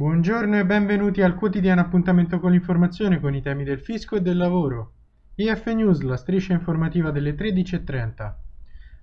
Buongiorno e benvenuti al quotidiano appuntamento con l'informazione con i temi del fisco e del lavoro. IF News, la striscia informativa delle 13.30.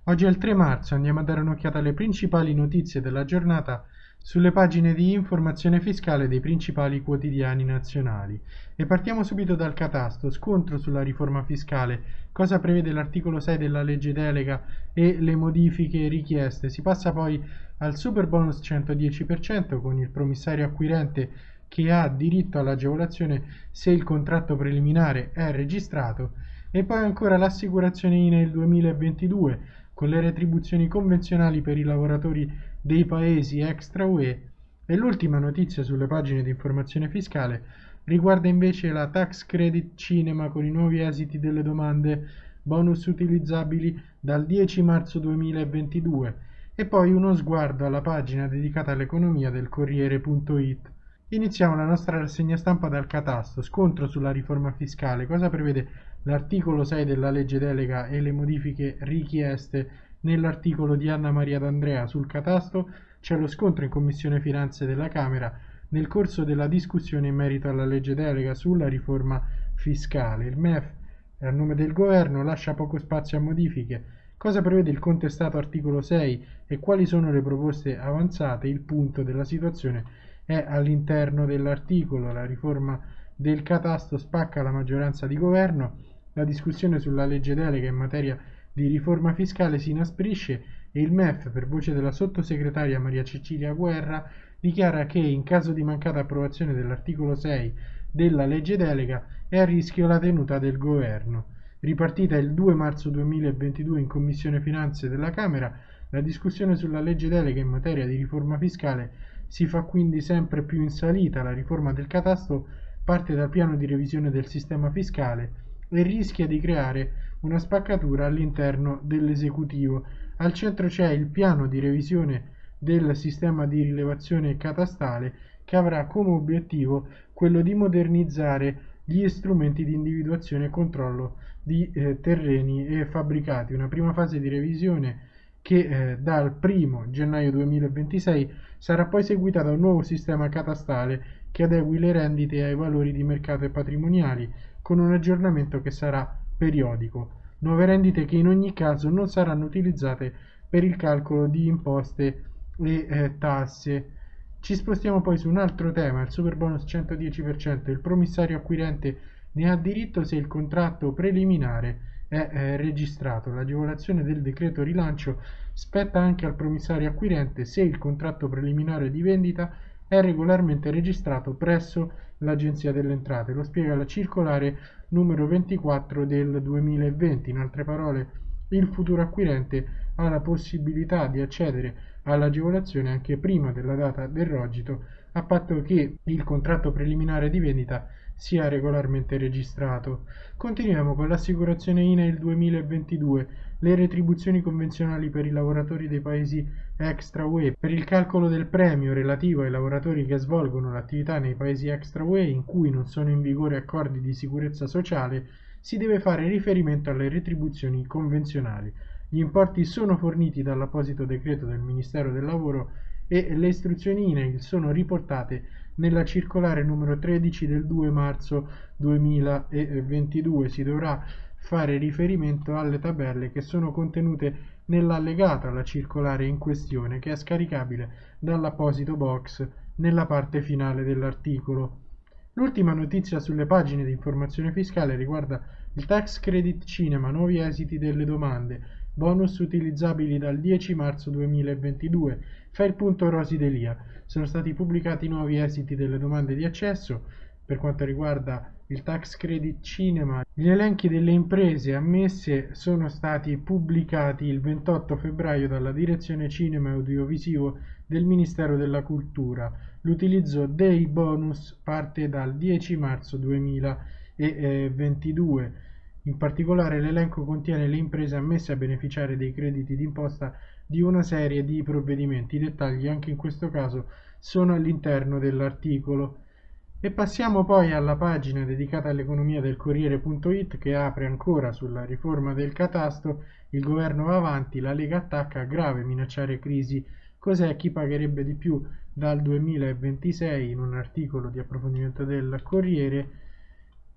Oggi è il 3 marzo, andiamo a dare un'occhiata alle principali notizie della giornata sulle pagine di informazione fiscale dei principali quotidiani nazionali. E partiamo subito dal catasto, scontro sulla riforma fiscale, cosa prevede l'articolo 6 della legge delega e le modifiche richieste. Si passa poi al super bonus 110% con il promissario acquirente che ha diritto all'agevolazione se il contratto preliminare è registrato e poi ancora l'assicurazione INE 2022 con le retribuzioni convenzionali per i lavoratori dei paesi extra UE e l'ultima notizia sulle pagine di informazione fiscale riguarda invece la tax credit cinema con i nuovi esiti delle domande bonus utilizzabili dal 10 marzo 2022 e poi uno sguardo alla pagina dedicata all'economia del Corriere.it. Iniziamo la nostra rassegna stampa dal catasto, scontro sulla riforma fiscale, cosa prevede l'articolo 6 della legge delega e le modifiche richieste nell'articolo di Anna Maria D'Andrea sul catasto c'è lo scontro in Commissione Finanze della Camera nel corso della discussione in merito alla legge delega sulla riforma fiscale. Il MEF, a nome del governo, lascia poco spazio a modifiche. Cosa prevede il contestato articolo 6 e quali sono le proposte avanzate? Il punto della situazione è all'interno dell'articolo. La riforma del catasto spacca la maggioranza di governo la discussione sulla legge delega in materia di riforma fiscale si inasprisce e il MEF, per voce della sottosegretaria Maria Cecilia Guerra, dichiara che in caso di mancata approvazione dell'articolo 6 della legge delega è a rischio la tenuta del governo. Ripartita il 2 marzo 2022 in Commissione Finanze della Camera, la discussione sulla legge delega in materia di riforma fiscale si fa quindi sempre più in salita. La riforma del catasto parte dal piano di revisione del sistema fiscale e rischia di creare una spaccatura all'interno dell'esecutivo. Al centro c'è il piano di revisione del sistema di rilevazione catastale che avrà come obiettivo quello di modernizzare gli strumenti di individuazione e controllo di eh, terreni e fabbricati. Una prima fase di revisione che eh, dal 1 gennaio 2026 sarà poi seguita da un nuovo sistema catastale che adegui le rendite ai valori di mercato e patrimoniali con un aggiornamento che sarà periodico. Nuove rendite che in ogni caso non saranno utilizzate per il calcolo di imposte e eh, tasse. Ci spostiamo poi su un altro tema, il super bonus 110%. Il promissario acquirente ne ha diritto se il contratto preliminare è eh, registrato. L'agevolazione del decreto rilancio spetta anche al promissario acquirente se il contratto preliminare di vendita è regolarmente registrato presso l'Agenzia delle Entrate. Lo spiega la circolare numero 24 del 2020. In altre parole, il futuro acquirente ha la possibilità di accedere all'agevolazione anche prima della data del rogito, a patto che il contratto preliminare di vendita sia regolarmente registrato. Continuiamo con l'assicurazione INAIL 2022, le retribuzioni convenzionali per i lavoratori dei paesi extra UE. Per il calcolo del premio relativo ai lavoratori che svolgono l'attività nei paesi extra UE in cui non sono in vigore accordi di sicurezza sociale, si deve fare riferimento alle retribuzioni convenzionali. Gli importi sono forniti dall'apposito decreto del Ministero del Lavoro e le istruzioni INAIL sono riportate nella circolare numero 13 del 2 marzo 2022 si dovrà fare riferimento alle tabelle che sono contenute nell'allegato alla circolare in questione che è scaricabile dall'apposito box nella parte finale dell'articolo. L'ultima notizia sulle pagine di informazione fiscale riguarda il tax credit cinema, nuovi esiti delle domande, bonus utilizzabili dal 10 marzo 2022. Fa il punto Rosi Delia. Sono stati pubblicati nuovi esiti delle domande di accesso per quanto riguarda il tax credit cinema. Gli elenchi delle imprese ammesse sono stati pubblicati il 28 febbraio dalla Direzione Cinema e Audiovisivo del Ministero della Cultura. L'utilizzo dei bonus parte dal 10 marzo 2022 in particolare l'elenco contiene le imprese ammesse a beneficiare dei crediti d'imposta di una serie di provvedimenti. I dettagli anche in questo caso sono all'interno dell'articolo. E passiamo poi alla pagina dedicata all'economia del Corriere.it che apre ancora sulla riforma del catasto, il governo va avanti, la Lega attacca, grave minacciare crisi, cos'è chi pagherebbe di più dal 2026 in un articolo di approfondimento del Corriere,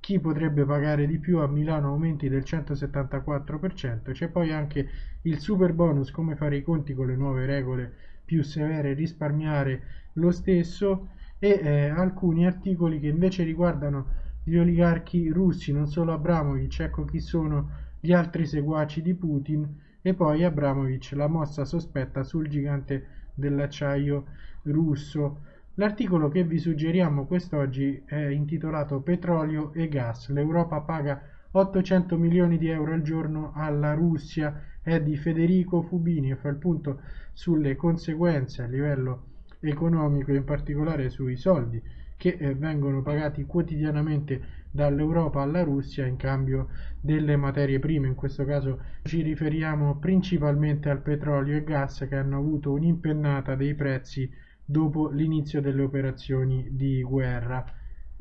chi potrebbe pagare di più a Milano aumenti del 174%, c'è poi anche il super bonus, come fare i conti con le nuove regole più severe, risparmiare lo stesso e eh, alcuni articoli che invece riguardano gli oligarchi russi, non solo Abramovic, ecco chi sono gli altri seguaci di Putin e poi Abramovic, la mossa sospetta sul gigante dell'acciaio russo. L'articolo che vi suggeriamo quest'oggi è intitolato Petrolio e gas. L'Europa paga 800 milioni di euro al giorno alla Russia. È di Federico Fubini e fa il punto sulle conseguenze a livello economico, in particolare sui soldi che eh, vengono pagati quotidianamente dall'Europa alla Russia in cambio delle materie prime. In questo caso ci riferiamo principalmente al petrolio e gas che hanno avuto un'impennata dei prezzi dopo l'inizio delle operazioni di guerra.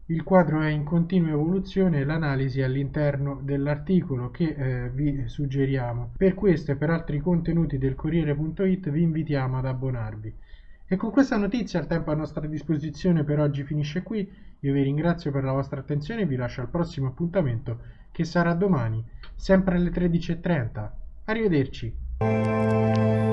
Il quadro è in continua evoluzione e l'analisi all'interno dell'articolo che eh, vi suggeriamo. Per questo e per altri contenuti del Corriere.it vi invitiamo ad abbonarvi. E con questa notizia il tempo a nostra disposizione per oggi finisce qui. Io vi ringrazio per la vostra attenzione e vi lascio al prossimo appuntamento che sarà domani, sempre alle 13.30. Arrivederci.